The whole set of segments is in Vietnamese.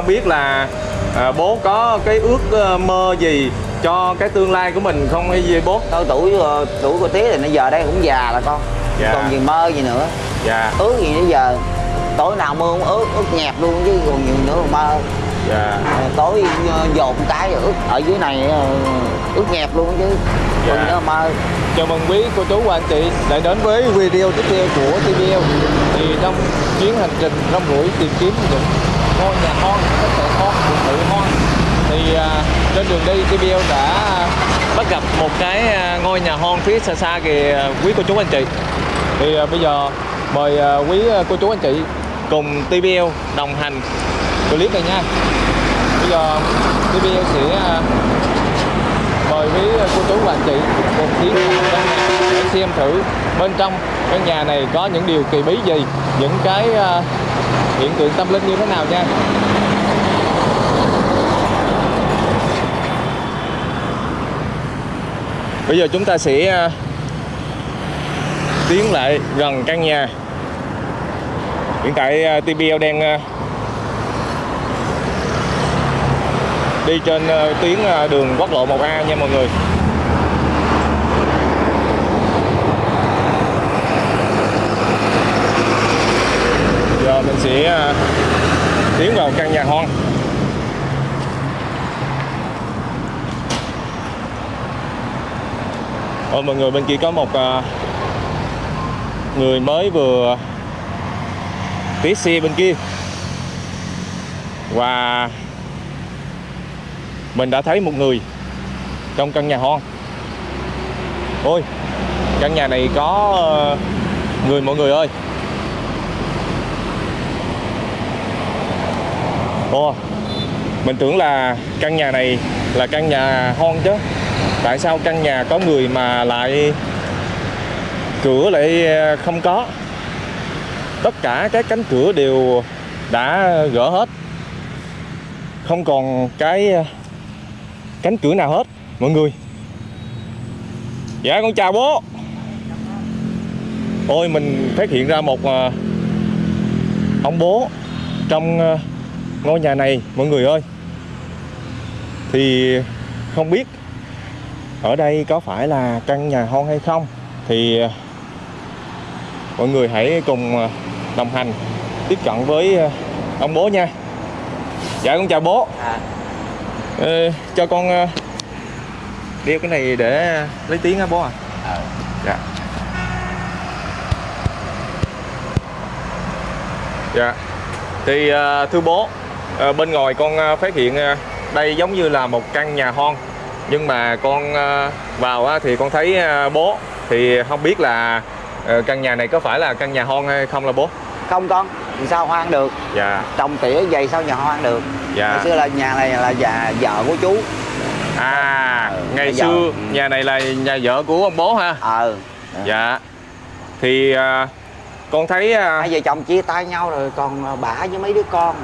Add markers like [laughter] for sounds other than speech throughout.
biết là à, bố có cái ước ờ, mơ gì cho cái tương lai của mình không hay gì bố? Thôi tuổi ờ, tuổi của tía thì nó giờ đây cũng già là con. Dạ. còn gì mơ gì nữa. Dạ. Ước gì nữa giờ tối nào mưa cũng ước ước nhẹp luôn chứ còn nhiều nữa mà mơ. Dạ. Tối ờ, dồn cái ước ở dưới này ước nhẹp luôn chứ còn Dạ. nữa mà mơ. Chào mừng quý cô chú và anh chị đã đến với video tiếp theo của TVL Thì trong chuyến hành trình rong ruổi tìm kiếm những ngôi nhà hoang, các sạn hoang, biệt thự hoang Thì à, trên đường đi TVL đã bắt gặp một cái à, ngôi nhà hoang phía xa xa kìa à, quý cô chú anh chị. Thì bây giờ mời quý cô chú anh chị cùng TBL đồng hành clip này nha. Bây giờ TBL sẽ mời quý cô chú và anh chị cùng tiến vào căn nhà để xem thử bên trong căn nhà này có những điều kỳ bí gì những cái hiện tượng tâm linh như thế nào nha? Bây giờ chúng ta sẽ à, tiến lại gần căn nhà. Hiện tại à, TBL đang à, đi trên tuyến đường quốc lộ 1A nha mọi người giờ mình sẽ à, tiến vào căn nhà hoang. Ôi, mọi người, bên kia có một à, người mới vừa tí xe bên kia. Và mình đã thấy một người trong căn nhà hoang. Ôi, căn nhà này có ờ, người, mọi người ơi. Ồ mình tưởng là căn nhà này là căn nhà hoang chứ. Tại sao căn nhà có người mà lại cửa lại ờ, không có? Tất cả các cánh cửa đều đã gỡ hết. Không còn cái ờ, cánh cửa nào hết, mọi người. Dạ con chào bố. Ôi, mình phát hiện ra một ờ, ông bố trong ngôi nhà này mọi người ơi thì không biết ở đây có phải là căn nhà hoang hay không thì ờ, mọi người hãy cùng ờ, đồng hành tiếp cận với ờ, ông bố nha dạ con chào bố à, Ờ, cho con đeo cái này để lấy tiếng hả bố à? ờ. Dạ. Dạ. Thì thưa bố, ờ, bên ngoài con ờ, phát hiện ờ, đây giống như là một căn nhà hoang. Nhưng mà con vào thì con thấy bố thì không biết là căn nhà này có phải là căn nhà hoang hay không là bố? không con thì sao hoang được Dạ. trồng tỉa vậy sao nhà hoang được Dạ. ngày xưa là nhà này là nhà vợ của chú À, Ừ, ngày xưa ừ. nhà này là nhà vợ của ông bố ha. ờ Dạ. Thì con thấy hai vợ chồng chia tay nhau rồi còn bả với mấy đứa con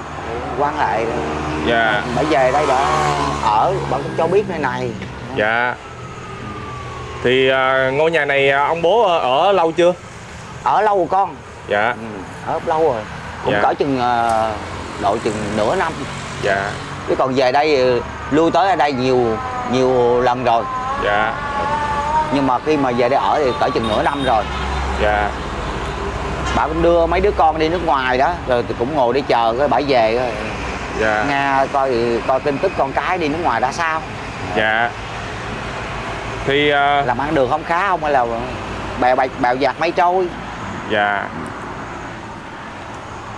quan hệ dạ bả về đây bả ở bả cũng cho biết nơi này dạ. Thì à, ngôi nhà này à, ông bố ở lâu chưa? ở lâu rồi con Dạ. ừ, ở lâu rồi cũng Dạ. cỡ chừng ờ, độ chừng nửa năm Dạ. chứ còn về đây ờ, lui tới ở đây nhiều nhiều lần rồi Dạ. nhưng mà khi mà về đây ở thì cỡ chừng nửa năm rồi Dạ. Bà cũng đưa mấy đứa con đi nước ngoài đó rồi thì cũng ngồi đi chờ cái bà về rồi Dạ. nghe coi coi tin tức con cái đi nước ngoài ra sao Dạ. Thì à, làm ăn được không khá không hay là bèo bèo, bèo giặt mây trôi dạ.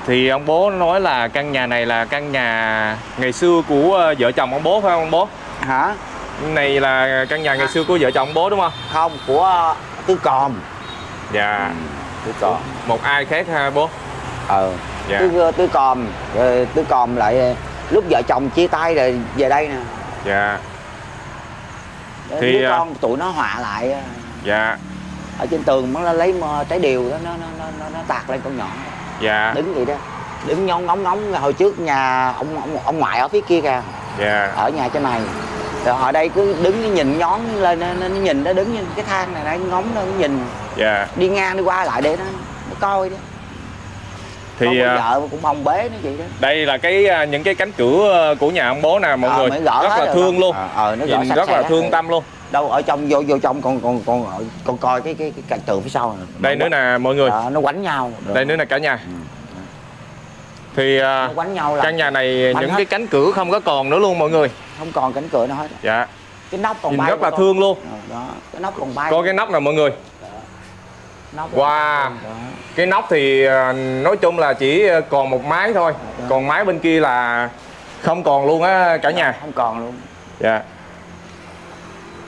Thì ông bố nói là căn nhà này là căn nhà ngày xưa của à, vợ chồng ông bố phải không ông bố? hả Này là căn nhà ngày xưa của vợ chồng ông bố đúng không? không của tứ còm Dạ. Tứ còm Một ai khác ha bố? ờ Dạ. tứ tứ còm rồi tứ còm lại lúc vợ chồng chia tay rồi về đây nè Dạ. Thì, đứa con tụi nó họa lại Dạ. ở trên tường nó lấy trái điều đó nó nó nó nó, nó tạt lên con nhỏ Dạ. đứng vậy đó đứng nhón ngóng ngóng hồi trước nhà ông ông, ông ngoại ở phía kia kìa Dạ. ở nhà trên này rồi ở đây cứ đứng nhìn nhón lên nó, nhìn nó đứng như cái thang này nó ngóng nó nhìn Dạ. đi ngang đi qua lại để nó, nó coi đó Thì, Không à, vợ cũng không bế nó vậy đó. đây là cái à, những cái cánh cửa ờ, của nhà ông bố nè mọi Ờ, người. gỡ rất là thương đó. luôn. Ờ, ờ, nó gỡ nhìn rất là thương Ừ. tâm luôn. Đâu ở trong vô vô trong còn còn còn còn coi cái cái cái cạnh tường phía sau này. đây nữa nè mọi người. Đó, nó quánh nhau đây nữa nè cả nhà. Thì à, nó quánh nhau căn nhà này những hết. cái cánh cửa không có còn nữa luôn mọi người. Không còn cánh cửa nữa hết. Dạ. Cái nóc còn nhìn bay rất là con. thương luôn. Đó cái nóc còn bay có cái nóc nè mọi người Wow. đó. cái nóc thì à, nói chung là chỉ còn một mái thôi. Dạ. còn mái bên kia là không còn luôn á cả nhà? không còn luôn. Dạ.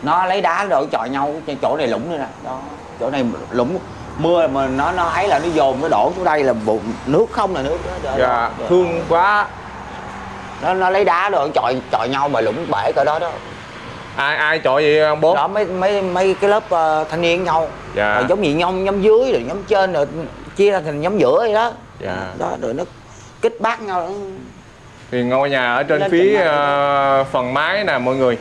Nó lấy đá rồi chọi nhau chỗ này lũng nữa nè. Đó chỗ này lũng mưa mà nó nó ấy là nó dồn nó đổ xuống đây là bụng nước không là nước đó, đó, dạ đó. thương quá. Nó nó lấy đá rồi chọi chọi nhau mà lũng bể cỡ đó đó ai ai chọi vậy ông bố? Đó mấy mấy mấy cái lớp ờ, thanh niên nhau. Dạ. rồi giống như nhóm nhóm dưới rồi nhóm trên rồi chia ra thành nhóm giữa vậy đó. Dạ. đó rồi nó kích bác nhau. Đó. thì ngôi nhà ở trên Lên phía ờ, phần mái nè mọi người.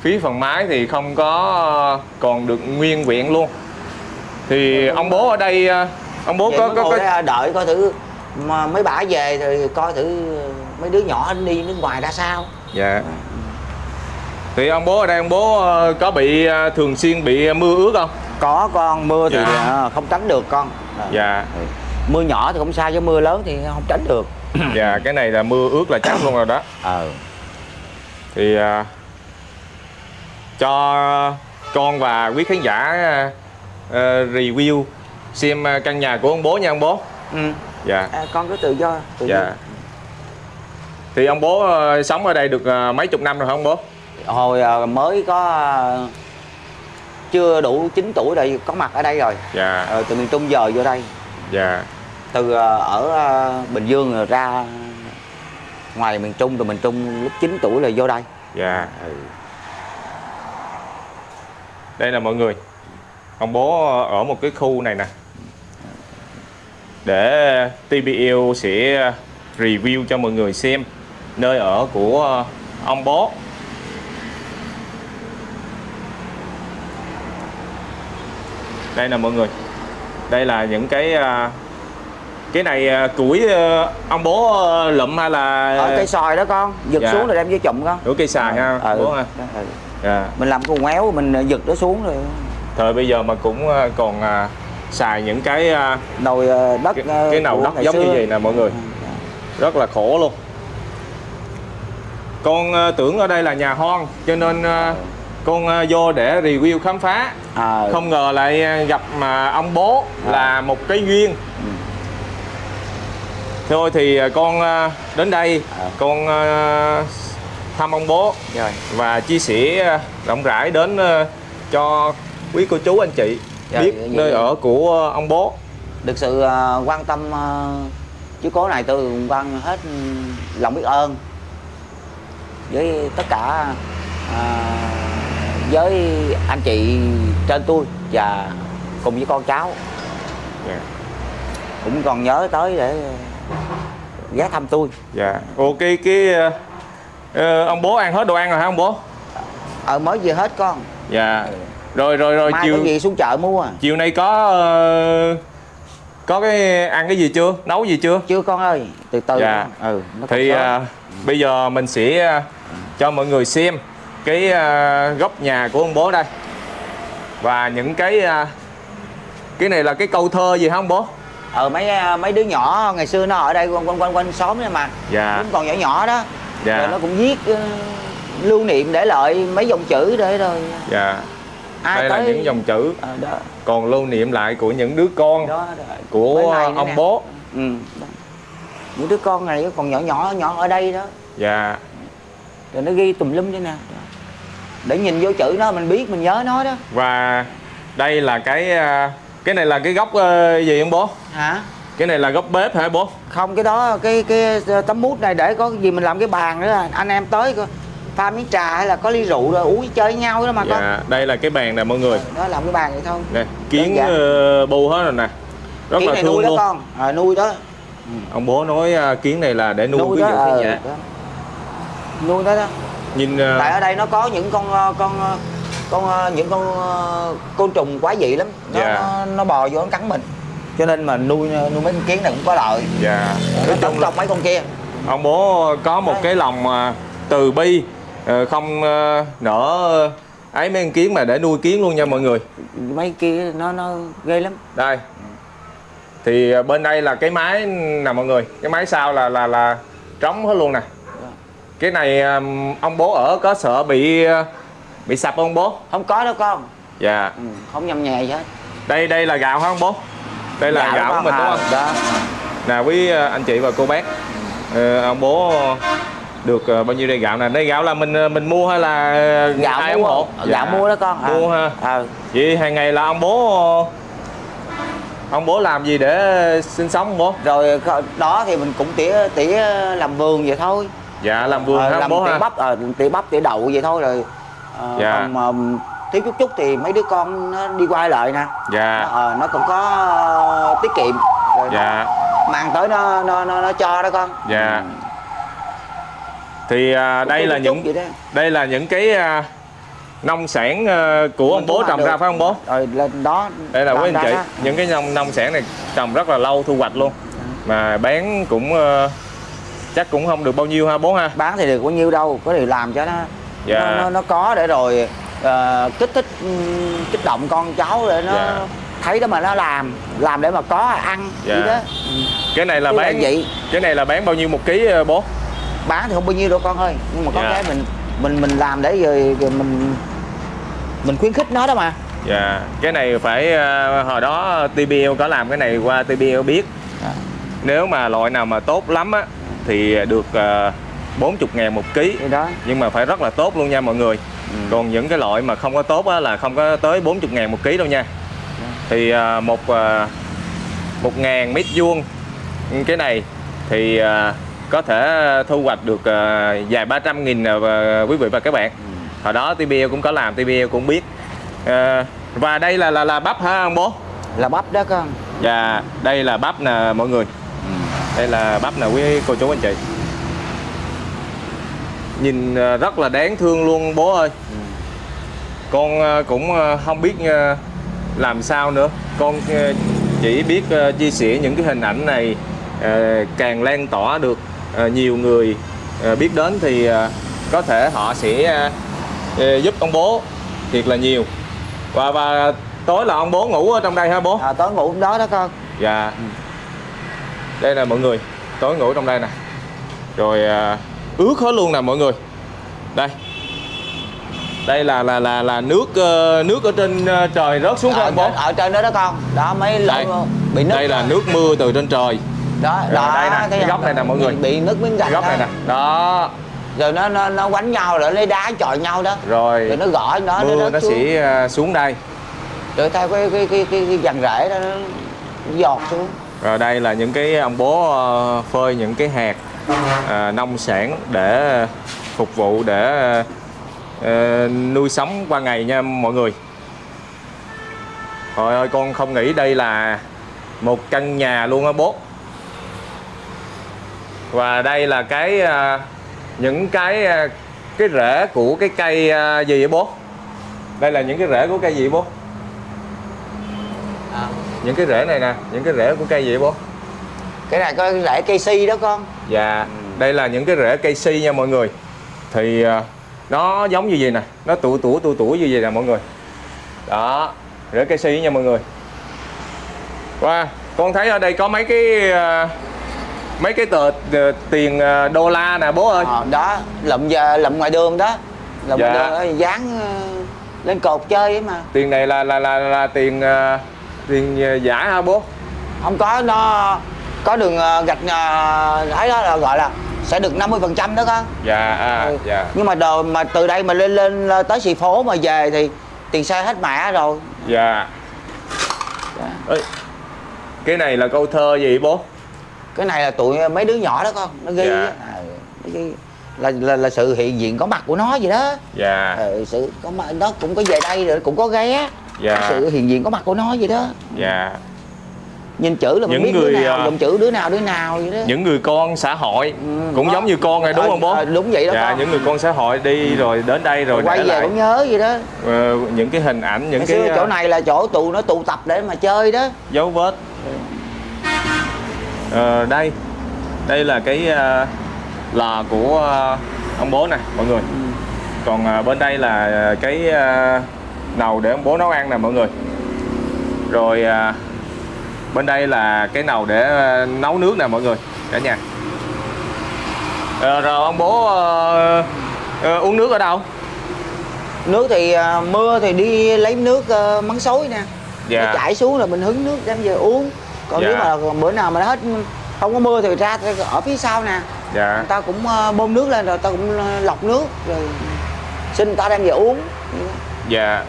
Phía phần mái thì không có ờ, còn được nguyên vẹn luôn. Thì ông bố ở đây ông bố Vậy có có, có đây đợi coi thử mà mấy bả về thì coi thử mấy đứa nhỏ đi nước ngoài ra sao. Dạ thì ông bố ở đây ông bố ờ, có bị ờ, thường xuyên bị mưa ướt không? Có con mưa thì Dạ. ờ, không tránh được con. Dạ. Ừ. mưa nhỏ thì không sao chứ mưa lớn thì không tránh được. [clears throat] Dạ cái này là mưa ướt là chắc luôn rồi đó. Ờ. Thì cho con và quý khán giả à, review xem căn nhà của ông bố nha ông bố. Ừ. dạ. À, con cứ tự do tự dạ. thì ông bố à, sống ở đây được à, mấy chục năm rồi hả ông bố. Hồi ờ, mới có ờ, chưa đủ 9 tuổi rồi có mặt ở đây rồi. Dạ. Ờ, từ miền Trung giờ vô đây. Dạ. Từ ờ, ở Bình Dương rồi ra ngoài miền Trung rồi miền Trung lúc 9 tuổi là vô đây. Dạ đây là mọi người. Ông bố ở một cái khu này nè. Để TBL sẽ review cho mọi người xem nơi ở của ông bố đây nè mọi người. Đây là những cái à, cái này à, củi à, ông bố lụm hay là ở cây sòi đó con. Giật Dạ. xuống rồi đem vô chụm con. Của cây xài ha Ờ, bố ha. ừ. dạ. mình làm con ngoéo mình giật nó xuống rồi. Thời bây giờ mà cũng còn à, xài những cái à, nồi ờ, đất cái, ờ, cái nồi đất giống như xưa. vậy nè mọi người. Ừ, rất là khổ luôn. Con tưởng ở đây là nhà hoang cho nên à, con à, vô để review khám phá à, không ngờ lại à, gặp mà ông bố À. là một cái duyên Ừ. thôi thì à, con đến đây À. con thăm ông bố rồi và chia sẻ rộng rãi đến cho quý cô chú anh chị Dạ, biết nơi dạ. ở của ông bố được sự quan tâm chiếu cố này tôi cũng quan hết lòng biết ơn với tất cả à, với anh chị trên tôi và cùng với con cháu Dạ. cũng còn nhớ tới để ghé thăm tôi Dạ. Ok cái ờ, ông bố ăn hết đồ ăn rồi hả ông bố? ờ mới về hết con Dạ. Rồi rồi rồi mai chiều gì xuống chợ mua à chiều nay có ờ, có cái ăn cái gì chưa? Nấu gì chưa? chưa con ơi từ từ Dạ. con. ừ nó Thì ờ, bây giờ mình sẽ cho mọi người xem cái ờ, góc nhà của ông bố đây. Và những cái ờ, cái này là cái câu thơ gì hả ông bố? ờ mấy mấy đứa nhỏ ngày xưa nó ở đây quanh quanh quanh quanh xóm đấy mà Dạ. cũng còn nhỏ nhỏ đó Dạ. rồi nó cũng viết ờ, lưu niệm để lại mấy dòng chữ để rồi Dạ. ai Đây là tới những dòng chữ Ờ, đó còn lưu niệm lại của những đứa con đó, đó. Của này ông nè. bố. ừ đó. những đứa con này còn nhỏ nhỏ nhỏ ở đây đó Dạ. rồi nó ghi tùm lum thế nè. Để nhìn vô chữ nó mình biết mình nhớ nó đó. Và đây là cái à, cái này là cái góc ờ, gì ông bố? Hả? Cái này là góc bếp hả bố? Không cái đó cái cái tấm mút này để có gì mình làm cái bàn nữa à. anh em tới pha miếng trà hay là có ly rượu rồi uống chơi với nhau đó mà con dạ đây là cái bàn nè mọi người. Đó làm cái bàn vậy thôi. Nè kiến ờ, bu hết rồi nè. Rất kiến là này nuôi đó luôn. con. À, nuôi đó. Ông bố nói à, kiến này là để nuôi, nuôi ví đó, dụ ờ, như vậy. đó. nuôi đó đó nhìn ờ, tại ở đây nó có những con ờ, con ờ, con những con côn trùng quá dị lắm. Nó, Dạ. nó, nó bò vô nó cắn mình. Cho nên mà nuôi nuôi mấy con kiến này cũng có lợi. Dạ. Nó nói chung là mấy con kia. ông bố có một Đấy. cái lòng từ bi không nở ấy mấy con kiến mà để nuôi kiến luôn nha mọi người. Mấy kia nó nó ghê lắm. Đây. Thì bên đây là cái máy nè mọi người. Cái máy sau là là là trống hết luôn nè cái này ông bố ở có sợ bị à, bị sập không bố? Không có đâu con. Dạ. Ừ, không nhầm nhẹ gì hết. Đây đây là gạo hả ông bố? Đây là Gạo gạo của mình đúng không? Đó nè quý à, anh chị và cô bác. Ờ, ông bố được bao nhiêu đây gạo nè? Đây gạo là mình mình mua hay là gạo ai ủng mua hộ? Gạo Dạ. mua đó con. À. mua ha. à, vậy hàng ngày là ông bố ông bố làm gì để sinh sống bố? Rồi đó thì mình cũng tỉa tỉa làm vườn vậy thôi dạ làm vườn Ờ, làm bố tỉa ha. bắp ờ, tỉa bắp tỉa đậu vậy thôi rồi. Ờ, Dạ. còn mà thiếu chút chút thì mấy đứa con nó đi qua lại nè. Dạ. Nó, ờ, nó cũng có ờ, tiết kiệm. Rồi dạ. nó mang tới nó nó nó, nó cho đó con. Dạ. Thì à, Cũng đây là những đây là những cái à, nông sản à, của ông bố trồng được. ra phải không bố? Rồi lên đó đây là quý anh chị đó. những cái nông nông sản này trồng rất là lâu thu hoạch luôn. Mà bán cũng ờ, chắc cũng không được bao nhiêu ha bố ha bán thì được bao nhiêu đâu có điều làm cho nó Dạ. nó, nó, nó có để rồi ờ, kích thích ừm, kích động con cháu để nó Dạ. thấy đó mà nó làm làm để mà có ăn Dạ. đó cái này là là bán vậy. cái này là bán bao nhiêu một ký ờ, bố bán thì không bao nhiêu đâu con ơi nhưng mà có Dạ. cái mình mình mình làm để rồi, rồi mình mình khuyến khích nó đó mà dạ cái này phải ờ, hồi đó TBL có làm cái này qua TBL biết Dạ. nếu mà loại nào mà tốt lắm á thì được uh, 40 ngàn một ký. Đó. Nhưng mà phải rất là tốt luôn nha mọi người. Ừ. còn những cái loại mà không có tốt á, là không có tới 40 ngàn một ký đâu nha. Thì à, một à, một ngàn mét vuông cái này thì có thể thu hoạch được ba trăm nghìn và quý vị và các bạn. Hồi đó TBL cũng có làm TBL cũng biết. Và đây là là là bắp hả ông bố? Là bắp đó con. Và đây là bắp nè mọi người đây là bắp nè quý cô chú anh chị. Nhìn à, rất là đáng thương luôn bố ơi. Con à, cũng à, không biết làm sao nữa. Con chỉ biết chia sẻ những cái hình ảnh này càng lan tỏa được nhiều người biết đến thì có thể họ sẽ giúp ông bố thiệt là nhiều. Và và tối là ông bố ngủ ở trong đây hả bố? À, tối ngủ đó đó con. Dạ Đây là mọi người Tối ngủ trong đây nè. Rồi à, ướt hết luôn nè mọi người. Đây. Đây là là là là nước ờ, nước ở trên ờ, trời rớt xuống không bố? ở trên đó đó con đó mấy lỗ bị nước Đây là đó. nước mưa từ trên trời. Đó Rồi, đó đây nè, cái góc này nè mọi người. bị, nước miếng gạch góc này nè. Đó. Rồi nó nó nó quánh nhau rồi lấy đá chọi nhau đó. Rồi rồi nó gõ nó mưa nó nó xuống. sẽ ờ, xuống đây. Rồi theo cái cái cái cái, cái dàn rễ đó nó giọt xuống rồi đây là những cái ông bố ờ, phơi những cái hạt à, nông sản để phục vụ để à, nuôi sống qua ngày nha mọi người. Trời ơi con không nghĩ đây là một căn nhà luôn á bố. Và đây là cái những cái cái rễ của cái cây gì vậy bố? Đây là những cái rễ của cây gì bố? À. Những cái rễ này nè, những cái rễ của cây gì vậy bố? cái này có rễ cây si đó con. Dạ, đây là những cái rễ cây si nha mọi người. Thì à, nó giống như vậy nè? Nó tụ tủ tụ tủ như vậy nè mọi người. Đó, rễ cây si nha mọi người. Wow, con thấy ở đây có mấy cái à, Mấy cái tờ tiền à, đô la nè bố ơi. Ờ, đó lụm giờ lụm ngoài đường đó. Lụm Dạ. ngoài đường đó, dán ờ, lên cột chơi ấy mà. Tiền này là là là, là tiền à, tiền à, giả hả bố? không có nó có đường ờ, gạch ờ, ấy đó là gọi là sẽ được 50 phần trăm đó con Dạ, à, Ừ. dạ nhưng mà đồ mà từ đây mà lên lên tới xì phố mà về thì tiền xe hết mẹ rồi Dạ Dạ. Ê, Cái này là câu thơ gì bố? cái này là tụi mấy đứa nhỏ đó con nó ghi Dạ. à, nó ghi là, là là sự hiện diện có mặt của nó vậy đó Dạ, ừ, sự có mặt nó cũng có về đây rồi cũng có ghé dạ, sự hiện diện có mặt của nó vậy đó. Dạ. Nhìn chữ là mình Những biết người, đứa nào à, dùng chữ đứa nào đứa nào vậy đó. những người con xã hội Ừ, cũng đó. giống như con này đúng Ờ, không bố? Ờ, đúng vậy đó dạ con. những người con xã hội đi rồi đến đây rồi quay về lại cũng nhớ vậy đó. Ờ, những cái hình ảnh những Ngày cái xưa chỗ ờ, này là chỗ tụ nó tụ tập để mà chơi đó. dấu vết. Ờ, đây. Đây là cái ờ, lò của ờ, ông bố nè mọi người. Ừ. còn ờ, bên đây là ờ, cái ờ, nồi để ông bố nấu ăn nè mọi người. Rồi ờ, bên đây là cái nồi để ờ, nấu nước nè mọi người cả nhà. Ờ, rồi ông bố ờ, ờ, uống nước ở đâu? Nước thì à, mưa thì đi lấy nước à, mắng xối nè. Dạ. nó chảy xuống là mình hứng nước đem về uống. Còn Dạ. nếu mà bữa nào mà nó hết không có mưa thì ra ở phía sau nè. Dạ. Người ta cũng à, bơm nước lên rồi ta cũng à, lọc nước rồi xin người ta đem về uống dạ.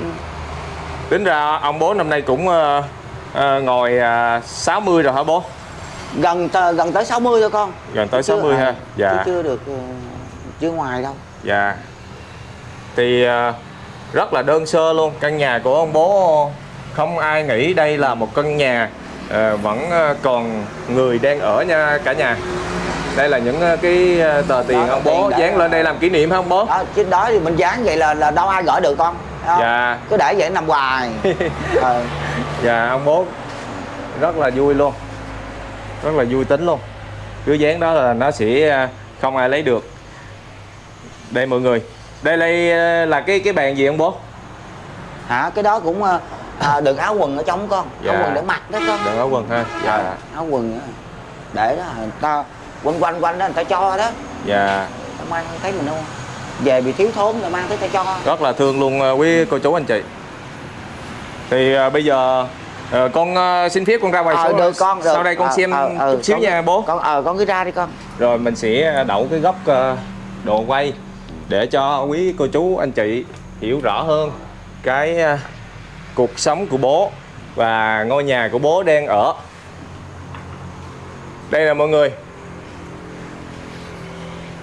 Tính ra ông bố năm nay cũng ờ, ờ, ngồi ờ, 60 rồi hả bố? Gần gần tới 60 thôi con. Gần tới Chứ, 60 à, ha? Chứ dạ chưa được ờ, chưa ngoài đâu. Dạ. Thì rất là đơn sơ luôn. Căn nhà của ông bố không ai nghĩ đây là một căn nhà Vẫn còn người đang ở nha cả nhà. Đây là những cái tờ tiền Đó, ông tiền bố để- dán lên đây làm kỷ niệm hả ông bố? đó chứ đó thì mình dán vậy là là đâu ai gỡ được con. không? Dạ. Cứ để vậy nằm hoài. [laughs] Ờ. Dạ ông bố rất là vui luôn. Rất là vui tính luôn. Cứ dán đó là nó sẽ ờ, không ai lấy được. Đây mọi người. Đây đây ờ, là cái cái bàn gì ông bố? hả? Cái đó cũng à, à, đựng áo quần ở trong con. Dạ. áo quần để mặc đó con. Đừng áo quần ha. Dạ. Áo quần để đó người ta quanh quanh quanh đó người ta cho đó. Dạ. Ta mang thấy mình đâu về bị thiếu thốn ta mang tới ta cho. Rất là thương luôn ờ, quý cô chú anh chị. Thì ờ, bây giờ ờ, con ờ, xin phép con ra ngoài ờ sau được con được. sau đây con Ờ, xem ờ, ờ, chút xíu con- nha bố. con ờ con cứ ra đi con. Rồi mình sẽ đậu cái góc ờ, đồ quay để cho quý cô chú anh chị hiểu rõ hơn cái ờ, cuộc sống của bố và ngôi nhà của bố đang ở. Đây là mọi người.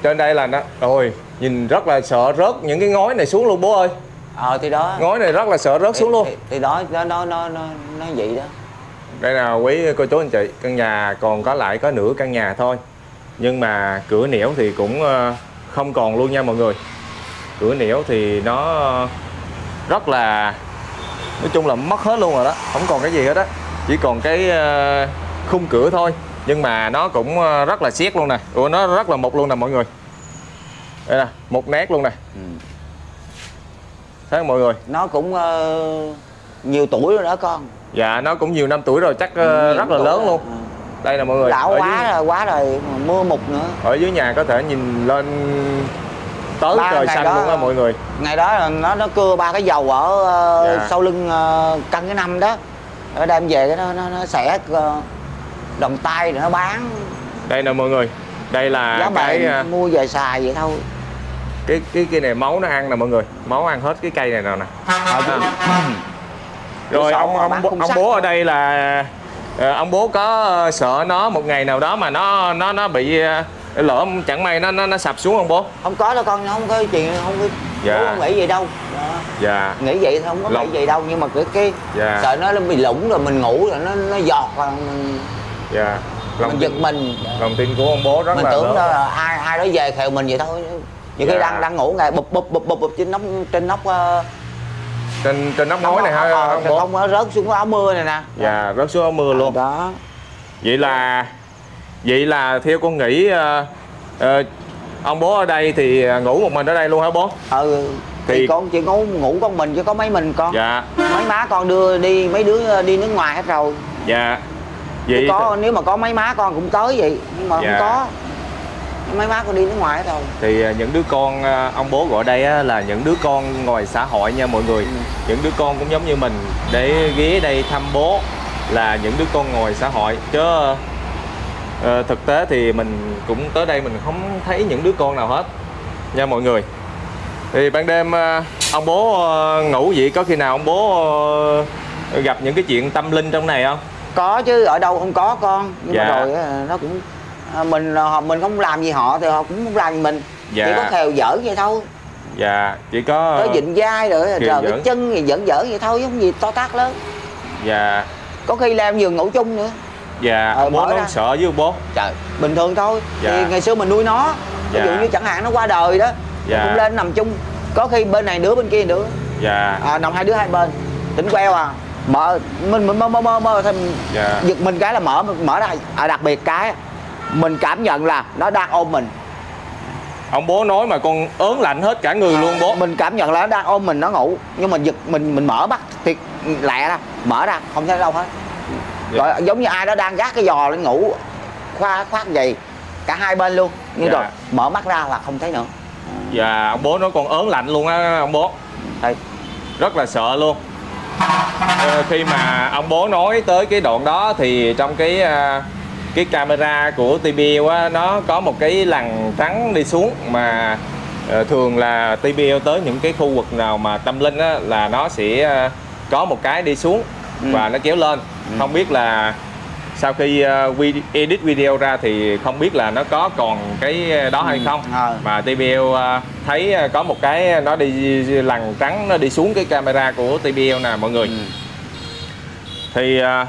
Trên đây là nó ôi nhìn rất là sợ rớt những cái ngói này xuống luôn bố ơi. Ờ thì đó. Ngói này rất là sợ rớt xuống luôn. thì, thì đó nó nó nó nó nó vậy đó. Đây là quý cô chú anh chị căn nhà còn có lại có nửa căn nhà thôi. Nhưng mà cửa nẻo thì cũng ờ, không còn luôn nha mọi người. Cửa nẻo thì nó rất là nói chung là mất hết luôn rồi đó. Không còn cái gì hết á. Chỉ còn cái ờ, khung cửa thôi. Nhưng mà nó cũng ờ, rất là siết luôn nè. Ủa, nó rất là mục luôn nè mọi người đây nè một nét luôn nè. Ừ. thấy không mọi người? Nó cũng ờ, nhiều tuổi rồi đó con. Dạ nó cũng nhiều năm tuổi rồi chắc Nhiều rất là lớn rồi. luôn. Ờ. đây nè mọi người lão ở quá dưới- rồi quá rồi mưa mục nữa. Ở dưới nhà có thể nhìn lên tới Ba trời xanh đó- luôn á mọi người. ngày đó là nó nó cưa ba cái dầu ở ờ, Dạ. sau lưng ờ, căn cái năm đó. Ở đem về cái nó nó, nó xẻ đồng tay rồi nó bán. Đây nè mọi người đây là giá cái mua về xài vậy thôi cái cái cái này máu nó ăn nè mọi người. Máu ăn hết cái cây này nào nè. Ờ, chứ- rồi ông ông ông bố ở đây là ờ, ông bố có sợ nó một ngày nào đó mà nó nó nó bị ờ, lỡ chẳng may nó nó nó sập xuống không bố? Không có đâu con không có chuyện không có Dạ. bố không nghĩ gì đâu. Đó. dạ. Nghĩ vậy thôi không có Lòng- nghĩ gì đâu nhưng mà cái cái Dạ. sợ nó bị lủng rồi mình ngủ rồi nó nó giọt rồi mình, dạ. lòng mình giật tin, mình. lòng tin của ông bố rất mình là tưởng lớn. đó là ai ai đó về khều mình vậy thôi nhiều khi Dạ. đang đang ngủ ngày bụp bụp bụp bụp, bụp trên nóc trên nóc ờ, trên trên nóc ngói này ha Ờ, ông bố? không có rớt xuống áo mưa này nè. Dạ rớt xuống áo mưa luôn. Đó. Vậy là vậy là theo con nghĩ ờ, ờ, ông bố ở đây thì ngủ một mình ở đây luôn hả bố? Ừ thì, Thì- con chỉ ngủ ngủ con mình chứ có mấy mình con. Dạ. Mấy má con đưa đi mấy đứa đi nước ngoài hết rồi. Dạ. Chứ vậy có nếu mà có mấy má con cũng tới vậy nhưng mà Dạ. không có mấy má con đi nước ngoài hết rồi. Thì ờ, những đứa con ờ, ông bố gọi đây á, là những đứa con ngoài xã hội nha mọi người. Những đứa con cũng giống như mình. Để ghé đây thăm bố là những đứa con ngoài xã hội. Chứ ờ, thực tế thì mình cũng tới đây mình không thấy những đứa con nào hết nha mọi người. Thì ban đêm ờ, ông bố ờ, ngủ vậy? Có khi nào ông bố ờ, gặp những cái chuyện tâm linh trong này không? Có chứ ở đâu không có con. Nhưng Dạ. mà rồi nó cũng à, mình họ mình không làm gì họ thì họ cũng không làm gì mình. Dạ. chỉ có khều dở vậy thôi. Dạ chỉ có tới dịnh vai rồi Khều rồi cái chân thì giỡn dở vậy thôi chứ không gì to tát lớn. Dạ. Có khi làm giường ngủ chung nữa. Dạ Ờ, bố nó ra. sợ với bố. Trời bình thường thôi. Dạ. thì ngày xưa mình nuôi nó ví dụ Dạ. như chẳng hạn nó qua đời đó Dạ. cũng lên nằm chung. Có khi bên này đứa bên kia đứa. Dạ. À, nằm hai đứa hai bên. Tính queo à. Mở mình mình mơ mơ mơ mơ thêm Dạ. giật mình cái là mở mở ra à, đặc biệt cái mình cảm nhận là nó đang ôm mình. Ông bố nói mà con ớn lạnh hết cả người luôn bố. Mình cảm nhận là nó đang ôm mình nó ngủ. Nhưng mà giật mình mình mở mắt thì lẹ ra mở ra không thấy đâu hết. Dạ. rồi giống như ai đó đang gác cái giò lên ngủ khoa khoác gì cả hai bên luôn. Nhưng Dạ. rồi mở mắt ra là không thấy nữa. Và ông bố nói con ớn lạnh luôn á ông bố. Đây. rất là sợ luôn. Ờ, khi mà ông bố nói tới cái đoạn đó thì trong cái à, cái camera của TBL á nó có một cái lằn trắng đi xuống mà ờ, thường là TBL tới những cái khu vực nào mà tâm linh á là nó sẽ à, có một cái đi xuống Ừ. và nó kéo lên không biết là sau khi vi- edit video ra thì không biết là nó có còn cái đó hay Ừ, không ờ. mà TBL à, thấy có một cái nó đi lằn trắng nó đi xuống cái camera của TBL nè mọi người Ừ. thì à,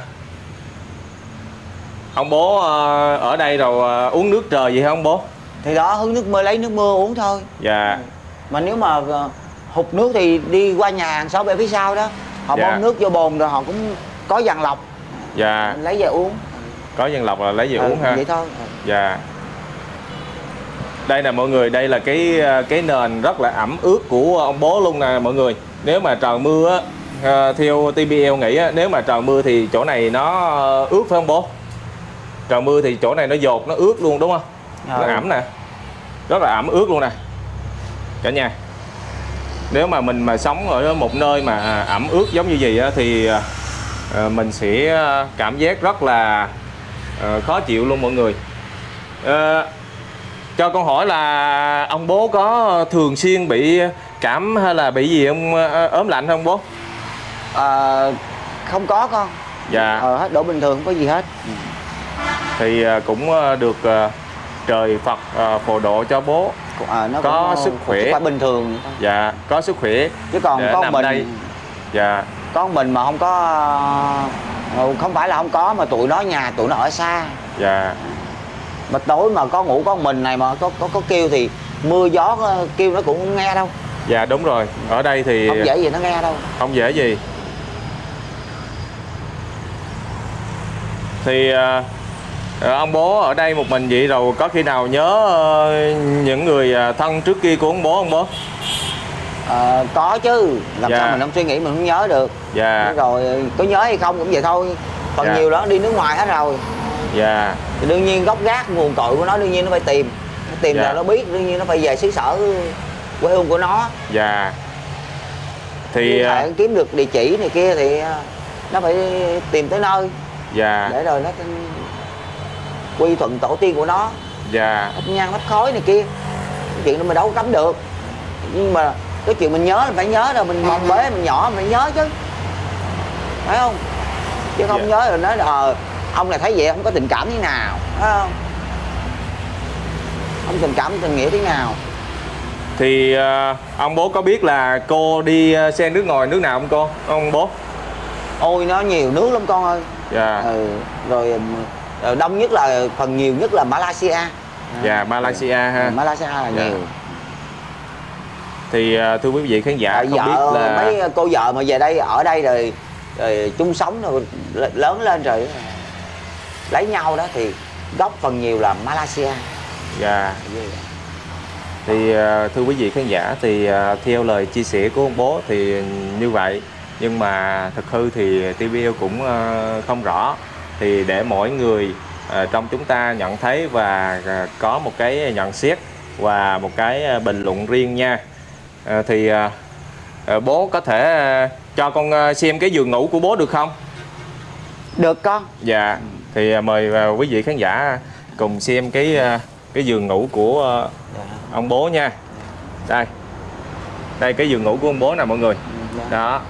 ông bố à, ở đây rồi à, uống nước trời gì không bố? Thì đó hứng nước mưa lấy nước mưa uống thôi. Dạ. Mà nếu mà ờ, hụt nước thì đi qua nhà hàng xóm ở phía sau đó. Họ Dạ. bơm nước vô bồn rồi họ cũng có dàn lọc. Dạ. Lấy về uống. Có dân lọc là lấy về Ừ, uống ha. vậy thôi. Dạ. Đây nè mọi người, đây là cái ờ, cái nền rất là ẩm ướt của ông bố luôn nè mọi người. Nếu mà trời mưa á, ờ, theo TBL nghĩ á, nếu mà trời mưa thì chỗ này nó ờ, ướt phải không bố? Trời mưa thì chỗ này nó dột, nó ướt luôn đúng không? Nó Ừ. ẩm nè. Rất là ẩm ướt luôn nè. Cả nhà. Nếu mà mình mà sống ở một nơi mà ẩm ướt giống như vậy á, thì ờ, mình sẽ ờ, cảm giác rất là ờ, khó chịu luôn mọi người. Cho con hỏi là ông bố có thường xuyên bị cảm hay là bị gì không ờ, ốm lạnh không bố? Ờ, không có con Dạ. ờ, hết đổ bình thường không có gì hết Thì ờ, cũng ờ, được ờ, trời Phật phù độ cho bố. Ờ, nó Có cũng, sức khỏe. bình thường. Dạ, có sức khỏe. chứ còn con mình đây. Dạ, con mình mà không có ờ, không phải là không có mà tụi nó nhà tụi nó ở xa dạ, mà tối mà có ngủ con mình này mà có có có kêu thì mưa gió ờ, kêu nó cũng không nghe đâu dạ đúng rồi. Ở đây thì không dễ gì nó nghe đâu không dễ gì. Thì ờ, ông bố ở đây một mình vậy rồi có khi nào nhớ ờ, những người ờ, thân trước kia của ông bố không bố? Ờ, có chứ làm Dạ. sao mình không suy nghĩ mình không nhớ được Dạ, rồi có nhớ hay không cũng vậy thôi phần Dạ. nhiều đó đi nước ngoài hết rồi dạ, thì đương nhiên gốc gác nguồn cội của nó đương nhiên nó phải tìm nó tìm Dạ. là nó biết đương nhiên nó phải về xứ sở quê hương của nó dạ. Thì phải kiếm được địa chỉ này kia thì nó phải tìm tới nơi dạ, để rồi nó quy thuận tổ tiên của nó. Dạ, thắp nhang thắp khói này kia. Cái chuyện đó mình đâu có cấm được. Nhưng mà cái chuyện mình nhớ là phải nhớ rồi mình mong bế mình nhỏ mình phải nhớ chứ. Phải không? Chứ không Dạ. nhớ rồi nói là ờ, ông này thấy vậy không có tình cảm thế nào. Phải không? Không tình cảm tình nghĩa thế nào. Thì ờ, ông bố có biết là cô đi ờ, xe nước ngoài nước nào không cô? Ông bố? ôi nó nhiều nước lắm con ơi. Dạ, ừ, rồi ừm, rồi đông nhất là phần nhiều nhất là Malaysia. Dạ Malaysia ha. Malaysia là Dạ. nhiều. Thì ờ, thưa quý vị khán giả Tại không vợ biết là mấy cô vợ mà về đây ở đây rồi, rồi chung sống rồi lớn lên rồi lấy nhau đó thì gốc phần nhiều là Malaysia. Dạ. Thì ờ, thưa quý vị khán giả thì ờ, theo lời chia sẻ của ông bố thì như vậy. Nhưng mà thực hư thì TVL cũng ờ, không rõ thì để mỗi người ờ, trong chúng ta nhận thấy và ờ, có một cái nhận xét và một cái ờ, bình luận riêng nha thì bố có thể cho con xem cái giường ngủ của bố được không được con Dạ, thì à, mời à, quý vị khán giả cùng xem cái à, cái giường ngủ của à, ông bố nha. Đây. Đây cái giường ngủ của ông bố nè mọi người. Đó.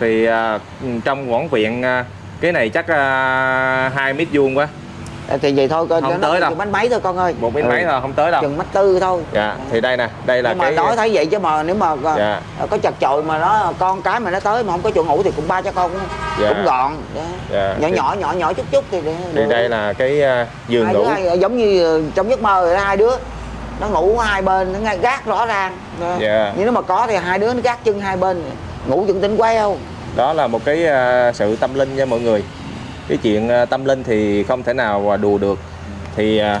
Thì à, trong quãng viện à, cái này chắc à, 2 mét vuông quá, Ờ, thì vậy thôi con Không tới đâu. bánh mấy thôi con ơi một mét Ừ, mấy thôi không tới đâu. chừng mét tư thôi Dạ, thì đây nè, đây là nhưng mà cái nói thấy vậy chứ mà nếu mà có- Dạ. có chật chội mà nó con cái mà nó tới mà không có chỗ ngủ thì cũng ba cho con cũng, Dạ. cũng gọn Đó. Dạ, nhỏ thì- nhỏ nhỏ nhỏ chút chút thì, thì được. đây là cái à, giường hai ngủ. hai, giống như trong giấc mơ rồi đó, hai đứa nó ngủ hai bên nó ngay gác rõ ràng. Dạ. nhưng nếu mà có thì hai đứa nó gác chân hai bên ngủ dựng quay không đó là một cái à, sự tâm linh nha mọi người. Cái chuyện à, tâm linh thì không thể nào mà đùa được. Thì à,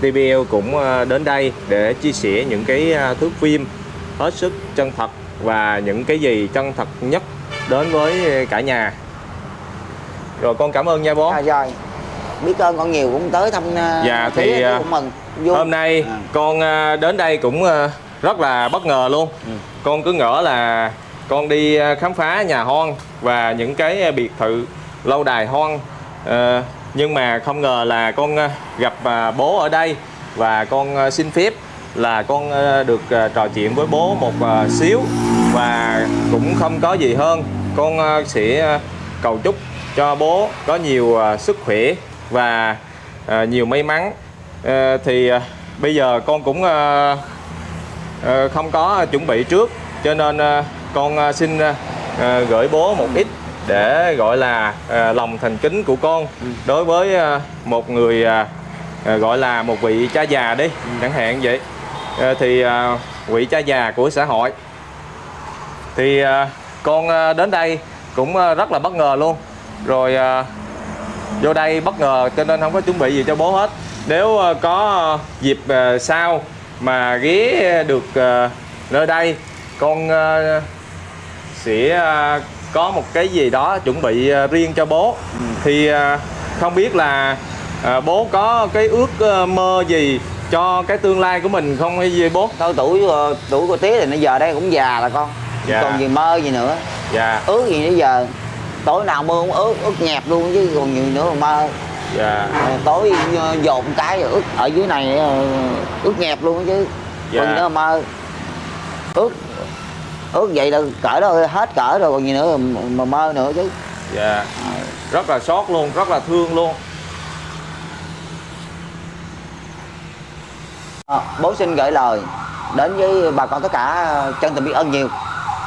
TVL cũng à, đến đây để chia sẻ những cái à, thước phim hết sức chân thật và những cái gì chân thật nhất đến với cả nhà. Rồi con cảm ơn nha bố. À, rồi. Biết ơn con nhiều cũng tới thăm à, Dạ, thì, à, cũng mừng vui. hôm nay À. con à, đến đây cũng à, rất là bất ngờ luôn. Ừ. con cứ ngỡ là con đi à, khám phá nhà hoang và những cái à, biệt thự lâu đài hoang. Ờ, nhưng mà không ngờ là con à, gặp bố ở đây và con xin phép là con được trò chuyện với bố một xíu và cũng không có gì hơn. Con sẽ cầu chúc cho bố có nhiều sức khỏe và nhiều may mắn. Ờ, thì bây giờ con cũng không có chuẩn bị trước, cho nên con ờ, xin ờ, ờ, gửi bố một ít để gọi là lòng thành kính của con đối với một người gọi là một vị cha già đi chẳng hạn vậy. Thì vị cha già của xã hội. Thì con đến đây cũng rất là bất ngờ luôn. Rồi vô đây bất ngờ cho nên không có chuẩn bị gì cho bố hết. Nếu có dịp sau mà ghé được nơi đây con sẽ ờ, có một cái gì đó chuẩn bị ờ, riêng cho bố. Thì ờ, không biết là bố có cái ước ờ, mơ gì cho cái tương lai của mình không hay gì bố? Thôi tuổi ờ, tuổi của tía thì nó giờ đây cũng già là con. Dạ. còn gì mơ gì nữa. Dạ. Ước gì nữa giờ tối nào mơ cũng ước ước nhẹp luôn chứ còn gì nữa mà mơ. Dạ. Ờ, tối dồn cái ước ở dưới này ước nhẹp luôn chứ Dạ. còn gì nữa mà mơ. Ước ước vậy là cỡ đó hết cỡ rồi còn gì nữa mà, mơ nữa chứ. Dạ. Rất là xót luôn rất là thương luôn. Ờ, bố xin gửi lời đến với bà con tất cả chân tình biết ơn nhiều.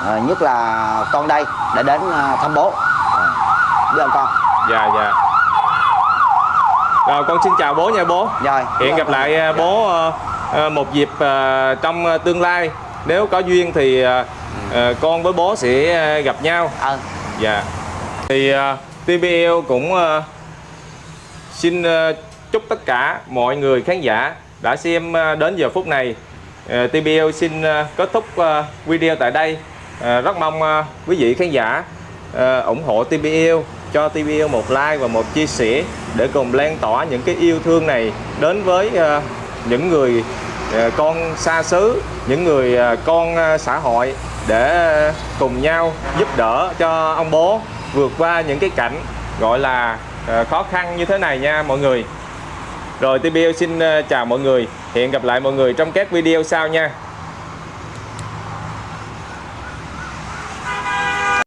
Ờ, nhất là con đây để đến ờ, thăm bố. Biết ơn con. Dạ dạ. Rồi con xin chào bố nha bố. Rồi. Hẹn gặp lại à, bố ờ, một dịp trong tương lai. Nếu có duyên thì ờ, con với bố sẽ ờ, gặp nhau. ờ Dạ. Thì ờ, TBL cũng xin chúc tất cả mọi người khán giả đã xem đến giờ phút này. Ờ, TBL xin kết thúc video tại đây. Rất mong quý vị khán giả ủng hộ TBL cho TBL một like và một chia sẻ để cùng lan tỏa những cái yêu thương này đến với những người Ờ, con xa xứ, những người ờ, con ờ, xã hội để cùng nhau giúp đỡ cho ông bố vượt qua những cái cảnh gọi là khó khăn như thế này nha mọi người. Rồi TBL xin chào mọi người. Hẹn gặp lại mọi người trong các video sau nha.